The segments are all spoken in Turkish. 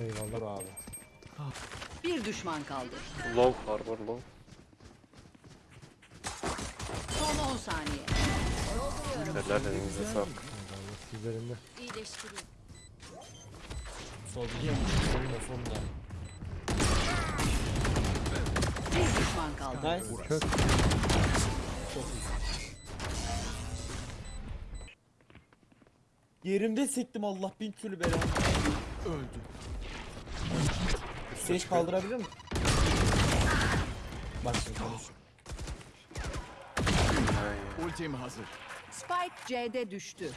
Eyvallah. abi. Bir düşman kaldı. Low harbor low. Son 10 saniye. Helal elinize sağlık. Eyvallah. Üzerinde. İyileştiriyor. Sol biliyor musun? Solunda solunda. Bir düşman kaldı. Nice. Kök. Çok iyi. Yerimde sektim Allah bin türlü bela. Öldü. Seç kaldırabilir mi? Bak şimdi konuş. Ultim hazır. Spike C'de düştü.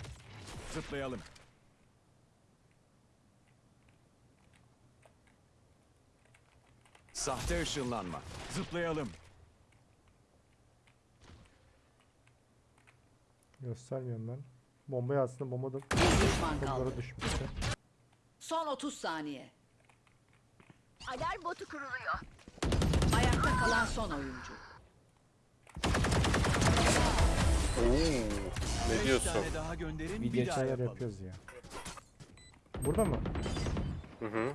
Zıplayalım. Sahte ışınlanma. Zıplayalım. Göstermiyorum ben. Bombayı aslında bomba da Bir düşman kaldı. düşmüştü. Son 30 saniye. Alarm botu kuruluyor. Ayakta kalan son oyuncu. Oo, ne diyorsun? tane daha gönderin Bir bir daha yapalım. yapıyoruz ya. Burada mı? Hı hı.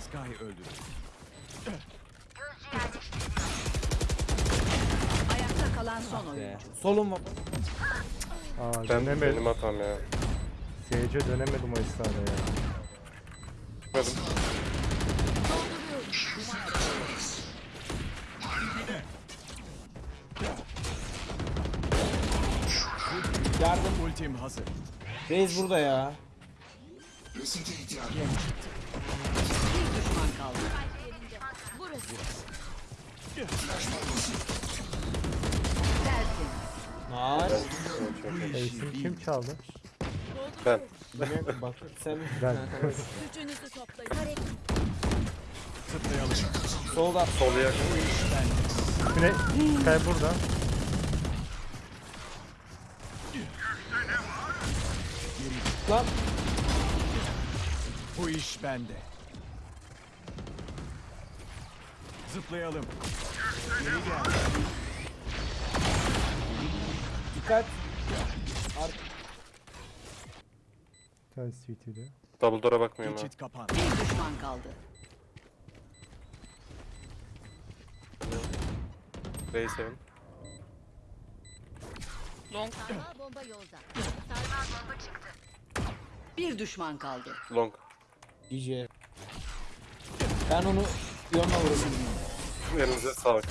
Sky öldü. Ayakta kalan son Be. oyuncu. Solum var. Aa Ben dönemedim. benim hatam ya. Seyirce dönemedim o esnada ya. Çıkmadım. Yardım. Ultim hazır. Reis burada ya. Bir düşman kaldı. Burası. Tertemiz. Nice. Ace'in kim çaldı? Ben. Yine bak sen Ben. Gücünüzü toplayın. Hareket. Solda. Sol yakın. Yine Sky burada. Lan. Bu iş bende. Zıplayalım. Geri gel. Dikkat. Bir tane CT'de. Double door'a bakmıyorum. Geçit kapan. Bir düşman kaldı. Ray 7. Sarmal bomba yolda. Bir düşman kaldı. Long. DJ. Ben onu yoluna vurayım. Elinize sağlık.